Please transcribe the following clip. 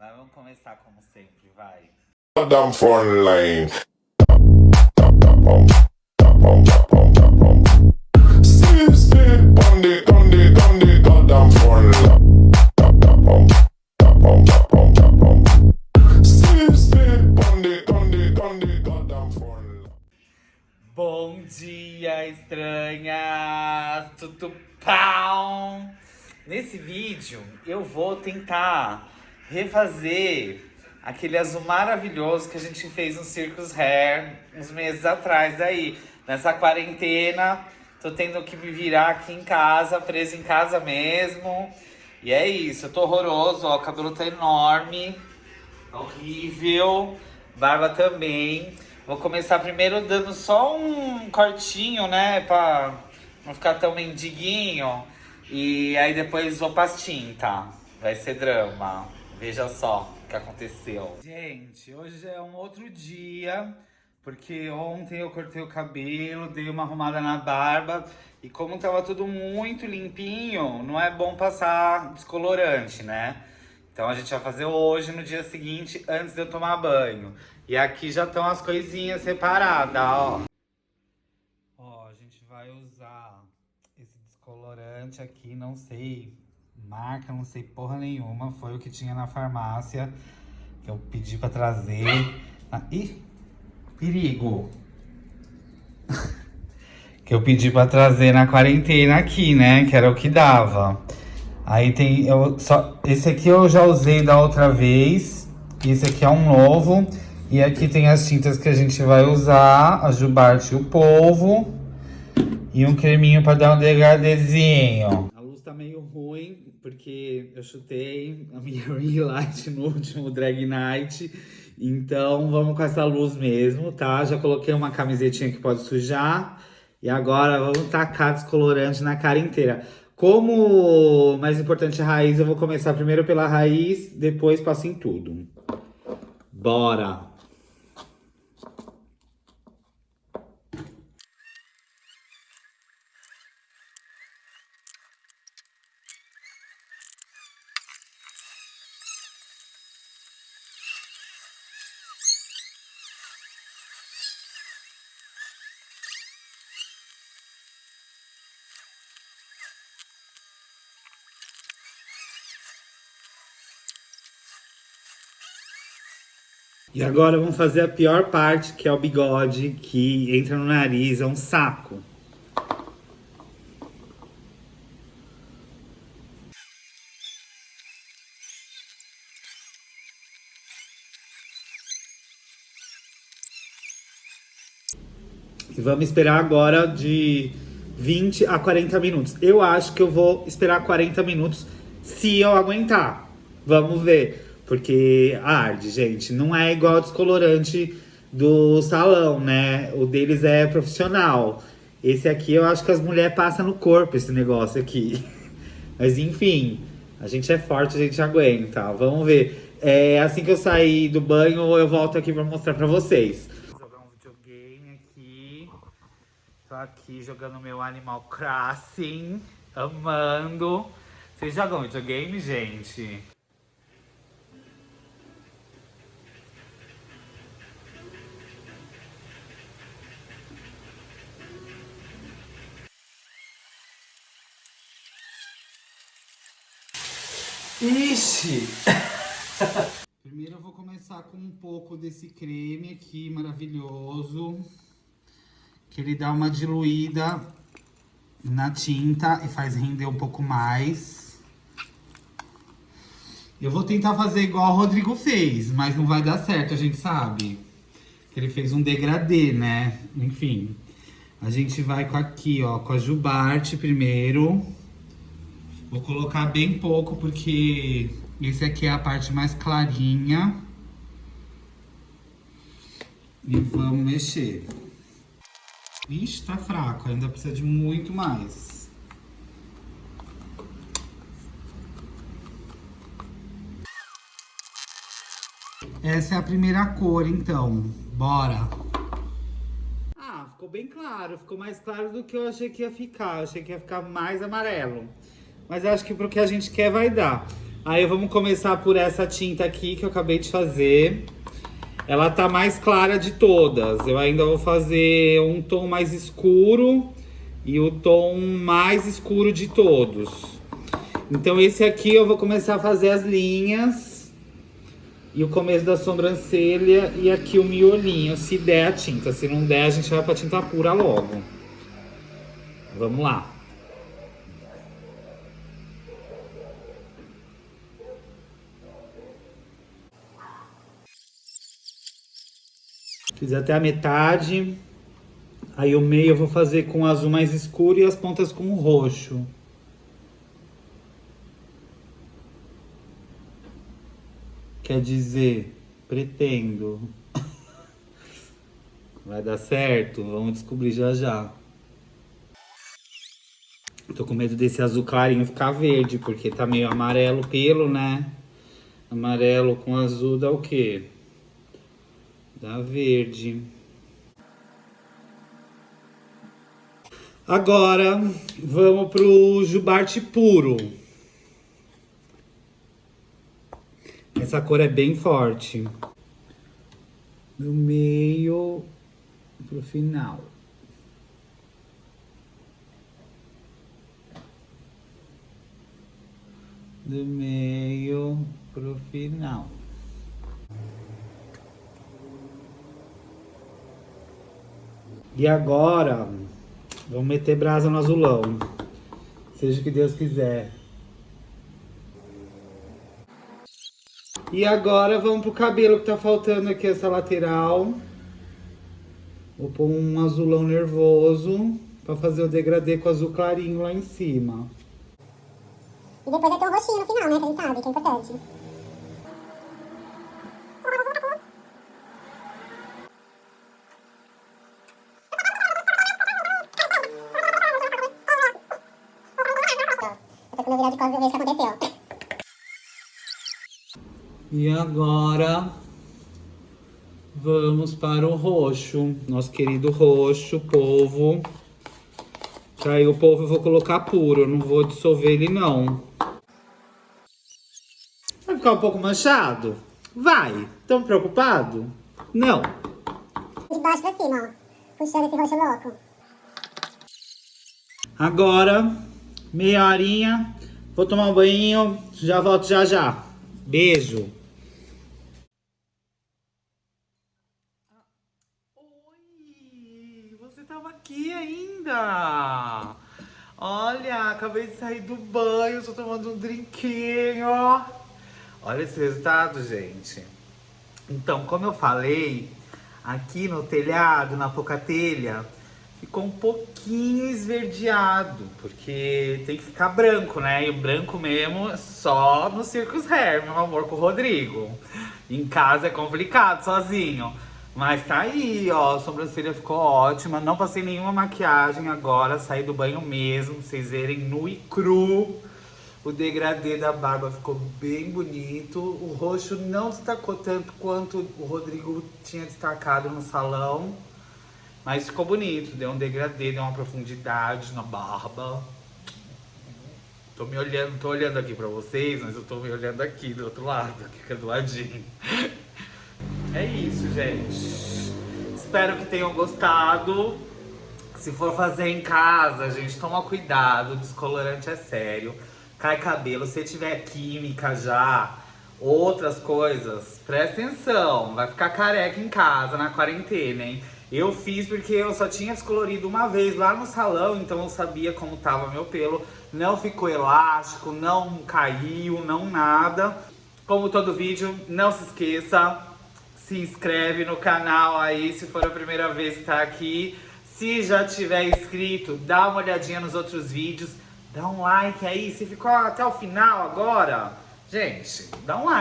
Mas vamos começar como sempre, vai. Bom dia, estranhas! Tudo pau! Nesse vídeo eu vou tentar refazer aquele azul maravilhoso que a gente fez no Circus Hair uns meses atrás aí. Nessa quarentena, tô tendo que me virar aqui em casa, preso em casa mesmo. E é isso, eu tô horroroso, ó, o cabelo tá enorme, tá horrível, barba também. Vou começar primeiro dando só um cortinho, né, pra não ficar tão mendiguinho. E aí depois vou pras tinta, vai ser drama. Veja só o que aconteceu. Gente, hoje é um outro dia, porque ontem eu cortei o cabelo, dei uma arrumada na barba. E como tava tudo muito limpinho, não é bom passar descolorante, né? Então a gente vai fazer hoje, no dia seguinte, antes de eu tomar banho. E aqui já estão as coisinhas separadas, ó. Ó, a gente vai usar esse descolorante aqui, não sei marca, não sei porra nenhuma. Foi o que tinha na farmácia, que eu pedi pra trazer. Ah, ih, perigo! que eu pedi pra trazer na quarentena aqui, né? Que era o que dava. Aí tem, eu só, esse aqui eu já usei da outra vez. Esse aqui é um novo. E aqui tem as tintas que a gente vai usar, a Jubarte e o Polvo. E um creminho pra dar um degradezinho. A luz tá meio ruim, porque eu chutei a minha ring light no último drag night. Então vamos com essa luz mesmo, tá? Já coloquei uma camisetinha que pode sujar. E agora vamos tacar descolorante na cara inteira. Como mais importante a raiz, eu vou começar primeiro pela raiz, depois passo em tudo. Bora! E agora vamos fazer a pior parte, que é o bigode, que entra no nariz, é um saco. E vamos esperar agora de 20 a 40 minutos. Eu acho que eu vou esperar 40 minutos se eu aguentar. Vamos ver. Porque arde, gente. Não é igual o descolorante do salão, né? O deles é profissional. Esse aqui eu acho que as mulheres passam no corpo esse negócio aqui. Mas enfim, a gente é forte, a gente aguenta. Vamos ver. É, assim que eu sair do banho, eu volto aqui pra mostrar pra vocês. Vou jogar um videogame aqui. Tô aqui jogando meu Animal Crossing. Amando. Vocês jogam videogame, gente? Ixi! Primeiro eu vou começar com um pouco desse creme aqui, maravilhoso. Que ele dá uma diluída na tinta e faz render um pouco mais. Eu vou tentar fazer igual o Rodrigo fez, mas não vai dar certo, a gente sabe. Ele fez um degradê, né? Enfim. A gente vai com aqui, ó, com a Jubarte primeiro. Vou colocar bem pouco, porque esse aqui é a parte mais clarinha. E vamos mexer. Ixi, tá fraco, ainda precisa de muito mais. Essa é a primeira cor, então. Bora! Ah, ficou bem claro. Ficou mais claro do que eu achei que ia ficar. Eu achei que ia ficar mais amarelo. Mas acho que pro que a gente quer vai dar. Aí vamos começar por essa tinta aqui que eu acabei de fazer. Ela tá mais clara de todas. Eu ainda vou fazer um tom mais escuro e o tom mais escuro de todos. Então esse aqui eu vou começar a fazer as linhas e o começo da sobrancelha e aqui o miolinho, se der a tinta. Se não der, a gente vai pra tinta pura logo. Vamos lá. Fiz até a metade. Aí o meio eu vou fazer com azul mais escuro e as pontas com roxo. Quer dizer, pretendo. Vai dar certo? Vamos descobrir já já. Tô com medo desse azul clarinho ficar verde, porque tá meio amarelo pelo, né? Amarelo com azul dá o quê? Dá verde. Agora, vamos pro jubarte puro. Essa cor é bem forte. Do meio pro final. Do meio pro final. E agora, vamos meter brasa no azulão. Seja o que Deus quiser. E agora vamos pro cabelo que tá faltando aqui, essa lateral. Vou pôr um azulão nervoso pra fazer o degradê com azul clarinho lá em cima. E depois vai ter um roxinho no final, né? Que a gente sabe que é importante. Depois quando eu virar de costas eu vejo o que aconteceu. E agora vamos para o roxo, nosso querido roxo, polvo. Que aí o polvo eu vou colocar puro, eu não vou dissolver ele não. Vai ficar um pouco manchado? Vai. Tão preocupado? Não. De baixo pra cima, ó. Puxando esse roxo louco. Agora, meia horinha, vou tomar um banho, já volto já já. Beijo. Oi, você tava aqui ainda? Olha, acabei de sair do banho, tô tomando um drinquinho. Olha esse resultado, gente. Então, como eu falei, aqui no telhado, na telha, ficou um pouquinho esverdeado, porque tem que ficar branco, né? E o branco mesmo é só no Circus Hair, meu amor, com o Rodrigo. Em casa é complicado, sozinho. Mas tá aí, ó, a sobrancelha ficou ótima. Não passei nenhuma maquiagem agora, saí do banho mesmo, pra vocês verem nu e cru. O degradê da barba ficou bem bonito. O roxo não destacou tanto quanto o Rodrigo tinha destacado no salão. Mas ficou bonito, deu um degradê, deu uma profundidade na barba. Tô me olhando, tô olhando aqui pra vocês, mas eu tô me olhando aqui do outro lado, aqui do ladinho. É isso, gente. Espero que tenham gostado. Se for fazer em casa, gente, toma cuidado, descolorante é sério. Cai cabelo, se tiver química já, outras coisas, presta atenção, vai ficar careca em casa na quarentena, hein? Eu fiz porque eu só tinha descolorido uma vez lá no salão, então eu sabia como tava meu pelo. Não ficou elástico, não caiu, não nada. Como todo vídeo, não se esqueça, se inscreve no canal aí se for a primeira vez que tá aqui. Se já tiver inscrito, dá uma olhadinha nos outros vídeos. Dá um like aí, se ficou até o final agora, gente, dá um like.